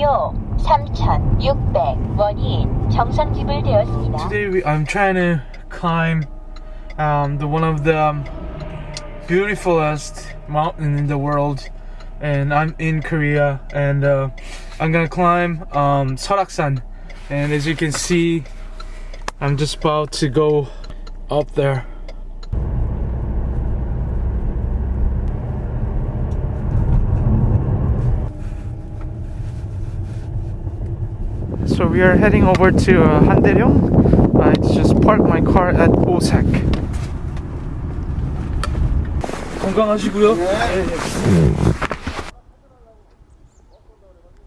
요 3,600원이 정상 지불되었습니다. Today we, I'm trying to climb um, the one of the um, beautifulest mountain in the world and I'm in Korea and uh, I'm gonna climb um, Soraksan and as you can see I'm just about to go up there we are heading over to uh, Handaeryong. Uh, I just parked my car at Osaek. 건강하시고요.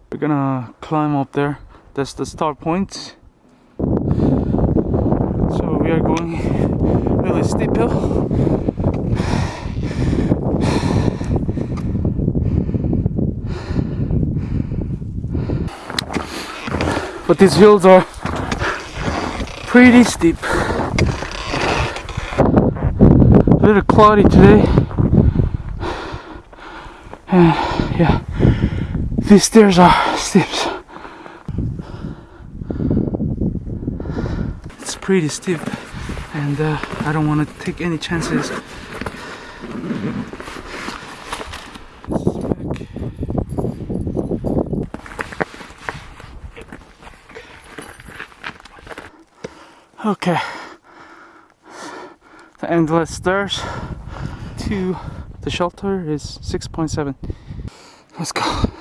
We're gonna climb up there. That's the start point. So we are going really steep hill. But these hills are pretty steep. A little cloudy today. And yeah, these stairs are steep. It's pretty steep, and uh, I don't want to take any chances. Okay. The endless stairs to the shelter is 6.7. Let's go.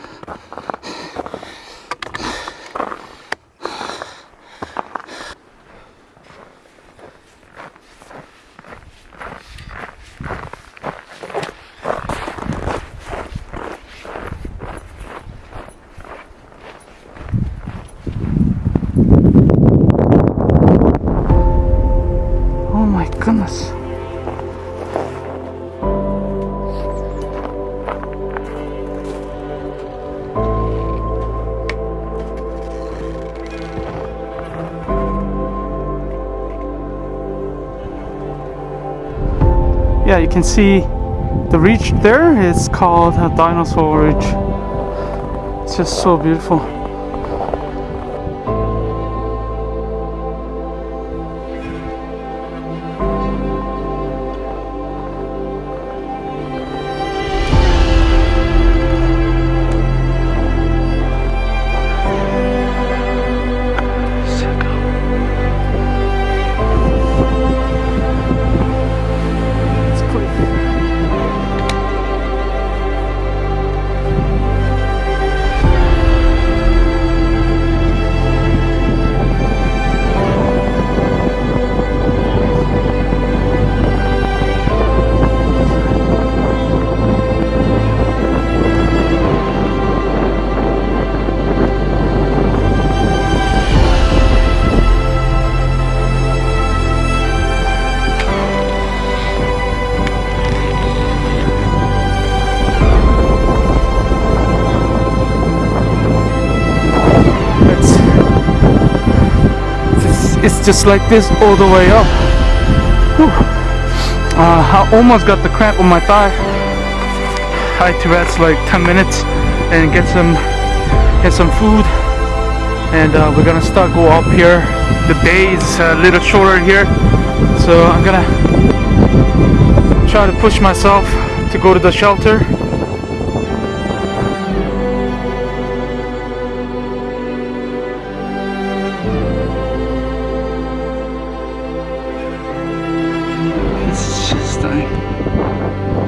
Yeah, you can see the ridge there. It's called a dinosaur ridge. It's just so beautiful. It's, just like this all the way up. Uh, I almost got the cramp on my thigh. I had to rest like 10 minutes and get some get some food. And uh, we're gonna start go up here. The day is a little shorter here, so I'm gonna try to push myself to go to the shelter. It's just stunning.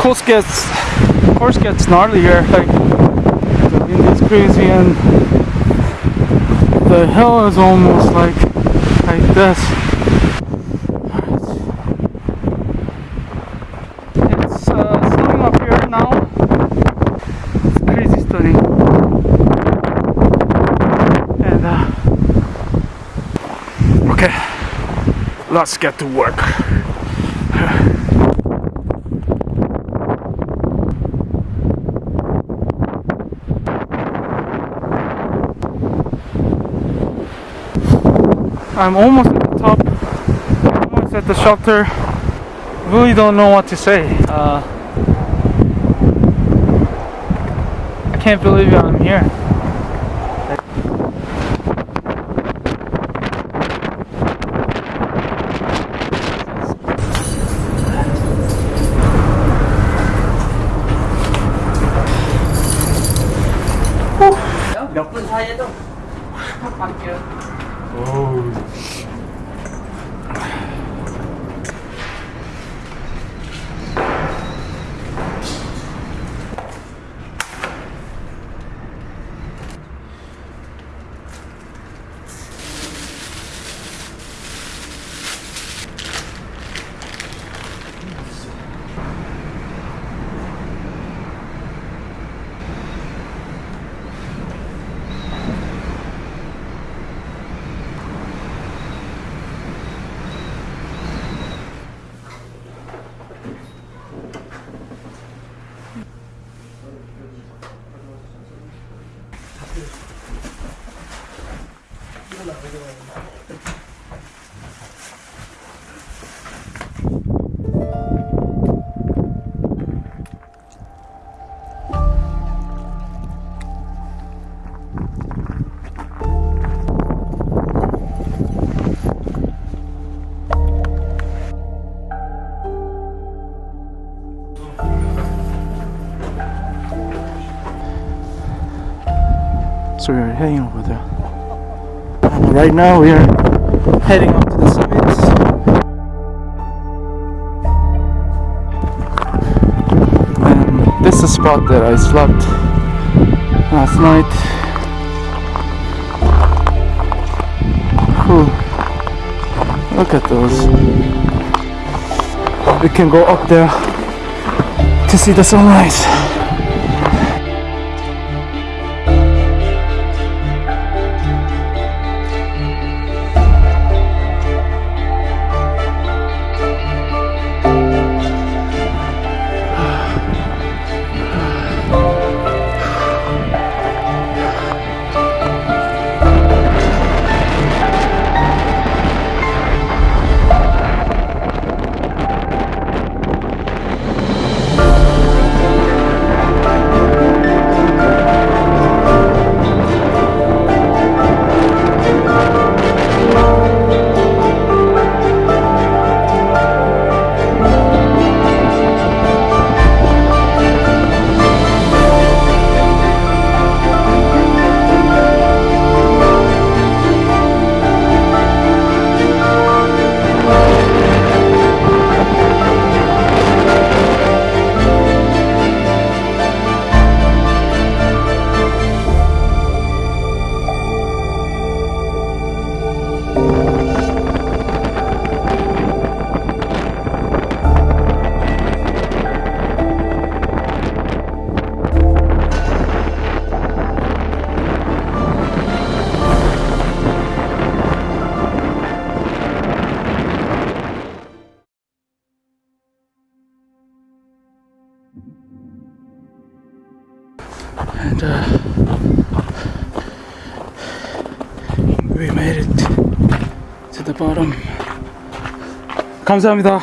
Course gets course gets gnarly here like the wind is crazy and the hill is almost like like this. It's uh, up here now. It's crazy stunning. And uh, okay let's get to work. I'm almost at the top, almost at the shelter. Really don't know what to say. Uh, I can't believe I'm here. 몇 분 사이에도 확 바뀌어. 어우. So we're heading over there. Right now we are heading up to the summit. And this is the spot that I slept last night. Whew. Look at those. We can go up there to see the sunrise. 바람. 감사합니다.